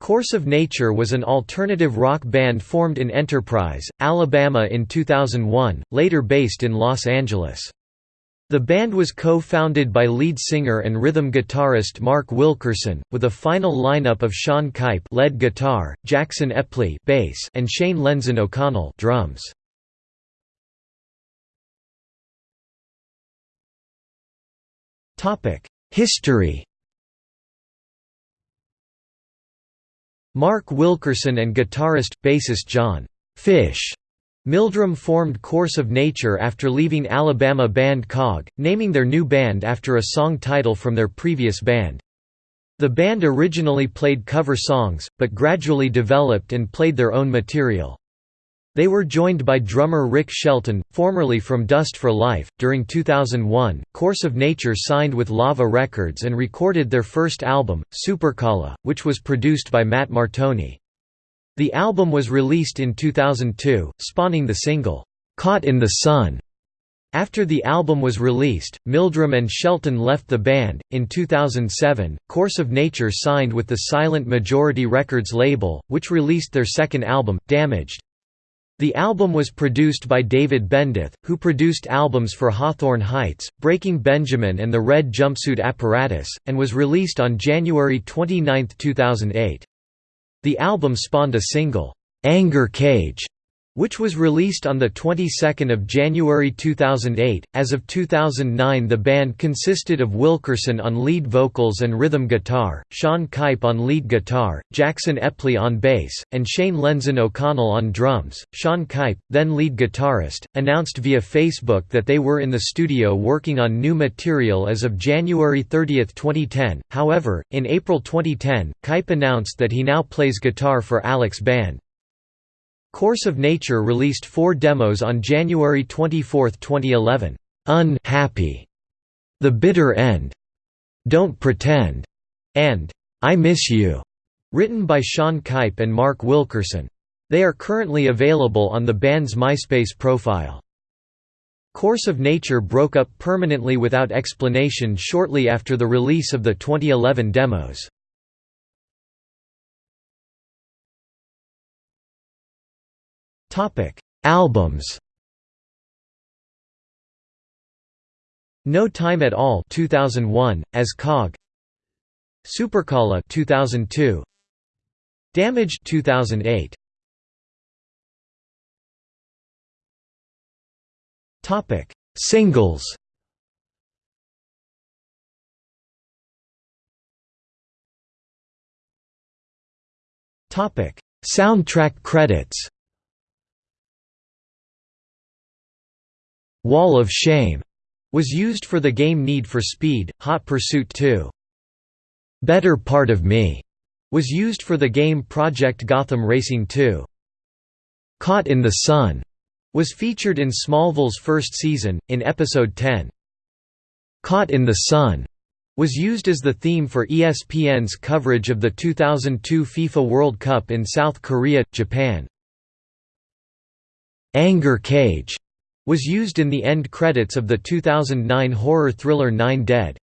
Course of Nature was an alternative rock band formed in Enterprise, Alabama in 2001, later based in Los Angeles. The band was co-founded by lead singer and rhythm guitarist Mark Wilkerson, with a final lineup of Sean Keipe lead guitar, Jackson Epley bass, and Shane Lenzen O'Connell drums. History Mark Wilkerson and guitarist, bassist John Fish Mildrum formed Course of Nature after leaving Alabama band Cog, naming their new band after a song title from their previous band. The band originally played cover songs, but gradually developed and played their own material. They were joined by drummer Rick Shelton, formerly from Dust for Life. During 2001, Course of Nature signed with Lava Records and recorded their first album, Superkala, which was produced by Matt Martoni. The album was released in 2002, spawning the single, Caught in the Sun. After the album was released, Mildrum and Shelton left the band. In 2007, Course of Nature signed with the Silent Majority Records label, which released their second album, Damaged. The album was produced by David Bendeth, who produced albums for Hawthorne Heights, Breaking Benjamin and the Red Jumpsuit Apparatus, and was released on January 29, 2008. The album spawned a single, "'Anger Cage' which was released on the 22nd of January 2008. As of 2009, the band consisted of Wilkerson on lead vocals and rhythm guitar, Sean Keipe on lead guitar, Jackson Epley on bass, and Shane Lenzen O'Connell on drums. Sean Keipe, then lead guitarist, announced via Facebook that they were in the studio working on new material as of January 30, 2010. However, in April 2010, Keipe announced that he now plays guitar for Alex Band. Course of Nature released four demos on January 24, 2011. Unhappy, The Bitter End, Don't Pretend, and I Miss You, written by Sean Keipe and Mark Wilkerson. They are currently available on the band's MySpace profile. Course of Nature broke up permanently without explanation shortly after the release of the 2011 demos. Albums. No Time at All 2001 as Cog. Superkala 2002. Damaged 2008. Topic: Singles. Topic: Soundtrack credits. Wall of Shame was used for the game Need for Speed, Hot Pursuit 2. Better Part of Me was used for the game Project Gotham Racing 2. Caught in the Sun was featured in Smallville's first season, in episode 10. Caught in the Sun was used as the theme for ESPN's coverage of the 2002 FIFA World Cup in South Korea, Japan. Anger Cage was used in the end credits of the 2009 horror thriller Nine Dead.